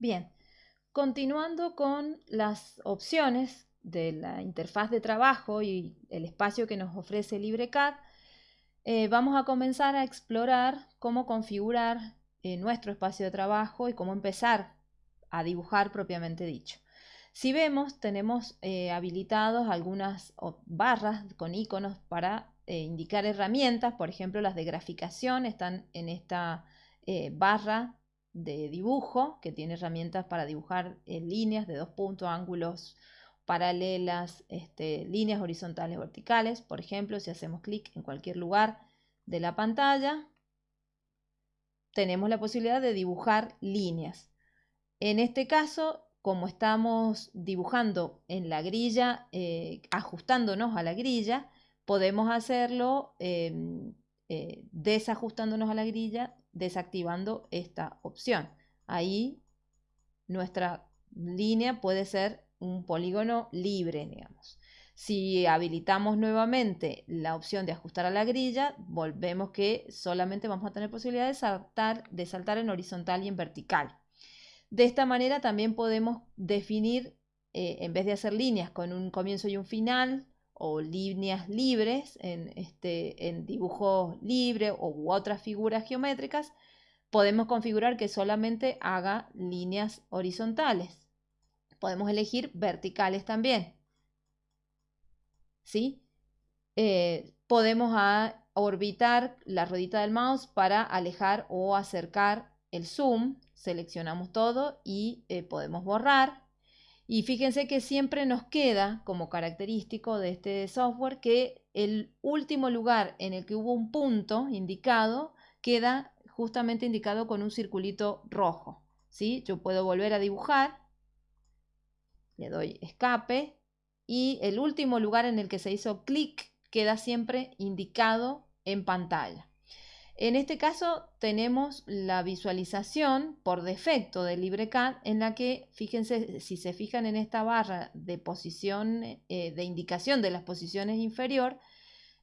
Bien, continuando con las opciones de la interfaz de trabajo y el espacio que nos ofrece LibreCAD, eh, vamos a comenzar a explorar cómo configurar eh, nuestro espacio de trabajo y cómo empezar a dibujar propiamente dicho. Si vemos, tenemos eh, habilitados algunas barras con iconos para indicar herramientas, por ejemplo las de graficación están en esta barra de dibujo que tiene herramientas para dibujar líneas de dos puntos, ángulos, paralelas, este, líneas horizontales verticales. Por ejemplo, si hacemos clic en cualquier lugar de la pantalla, tenemos la posibilidad de dibujar líneas. En este caso, como estamos dibujando en la grilla, eh, ajustándonos a la grilla, podemos hacerlo em, eh, desajustándonos a la grilla, desactivando esta opción. Ahí nuestra línea puede ser un polígono libre, digamos. Si habilitamos nuevamente la opción de ajustar a la grilla, volvemos que solamente vamos a tener posibilidad de saltar, de saltar en horizontal y en vertical. De esta manera también podemos definir, eh, en vez de hacer líneas con un comienzo y un final, o líneas libres en, este, en dibujo libre u otras figuras geométricas, podemos configurar que solamente haga líneas horizontales. Podemos elegir verticales también. ¿Sí? Eh, podemos orbitar la ruedita del mouse para alejar o acercar el zoom. Seleccionamos todo y eh, podemos borrar. Y fíjense que siempre nos queda como característico de este software que el último lugar en el que hubo un punto indicado queda justamente indicado con un circulito rojo. ¿sí? Yo puedo volver a dibujar le doy escape y el último lugar en el que se hizo clic queda siempre indicado en pantalla. En este caso tenemos la visualización por defecto de LibreCAD en la que, fíjense, si se fijan en esta barra de posición, eh, de indicación de las posiciones inferior,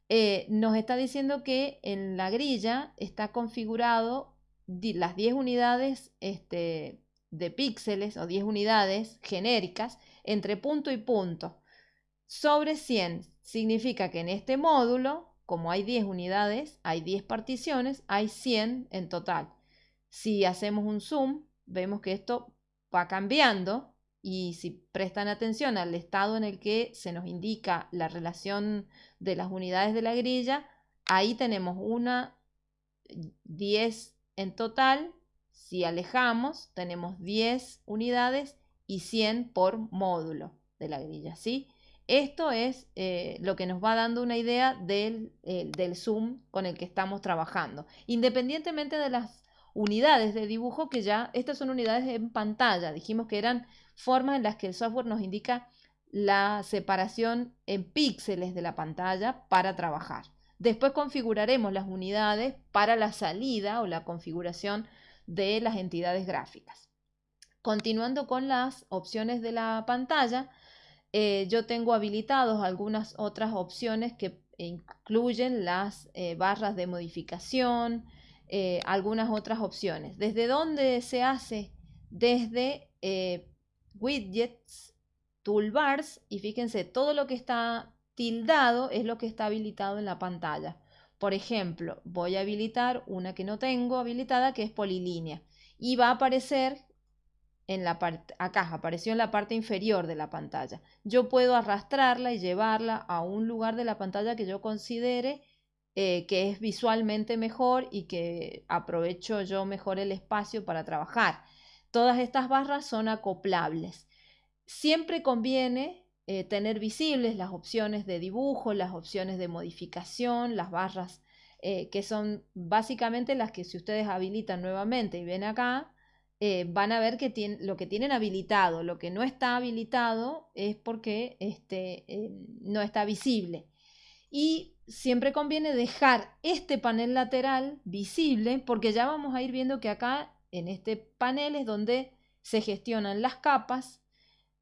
eh, nos está diciendo que en la grilla está configurado las 10 unidades este, de píxeles o 10 unidades genéricas entre punto y punto. Sobre 100 significa que en este módulo, como hay 10 unidades, hay 10 particiones, hay 100 en total. Si hacemos un zoom, vemos que esto va cambiando y si prestan atención al estado en el que se nos indica la relación de las unidades de la grilla, ahí tenemos una 10 en total si alejamos, tenemos 10 unidades y 100 por módulo de la grilla, ¿sí? Esto es eh, lo que nos va dando una idea del, del zoom con el que estamos trabajando. Independientemente de las unidades de dibujo, que ya estas son unidades en pantalla. Dijimos que eran formas en las que el software nos indica la separación en píxeles de la pantalla para trabajar. Después configuraremos las unidades para la salida o la configuración de las entidades gráficas. Continuando con las opciones de la pantalla, eh, yo tengo habilitados algunas otras opciones que incluyen las eh, barras de modificación, eh, algunas otras opciones. ¿Desde dónde se hace? Desde widgets, toolbars y fíjense, todo lo que está tildado es lo que está habilitado en la pantalla. Por ejemplo, voy a habilitar una que no tengo habilitada, que es polilínea. Y va a aparecer en la parte, acá, apareció en la parte inferior de la pantalla. Yo puedo arrastrarla y llevarla a un lugar de la pantalla que yo considere eh, que es visualmente mejor y que aprovecho yo mejor el espacio para trabajar. Todas estas barras son acoplables. Siempre conviene eh, tener visibles las opciones de dibujo, las opciones de modificación, las barras eh, que son básicamente las que si ustedes habilitan nuevamente y ven acá, eh, van a ver que lo que tienen habilitado, lo que no está habilitado es porque este, no está visible. Y siempre conviene dejar este panel lateral visible porque ya vamos a ir viendo que acá en este panel es donde se gestionan las capas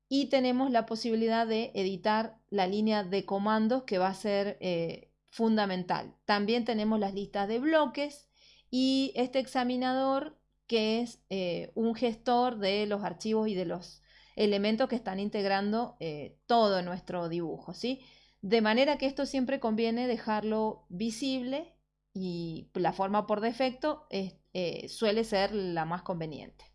y tenemos la posibilidad de editar la línea de comandos que va a ser eh, fundamental. También tenemos las listas de bloques y este examinador que es eh, un gestor de los archivos y de los elementos que están integrando eh, todo nuestro dibujo, ¿sí? De manera que esto siempre conviene dejarlo visible y la forma por defecto eh, suele ser la más conveniente.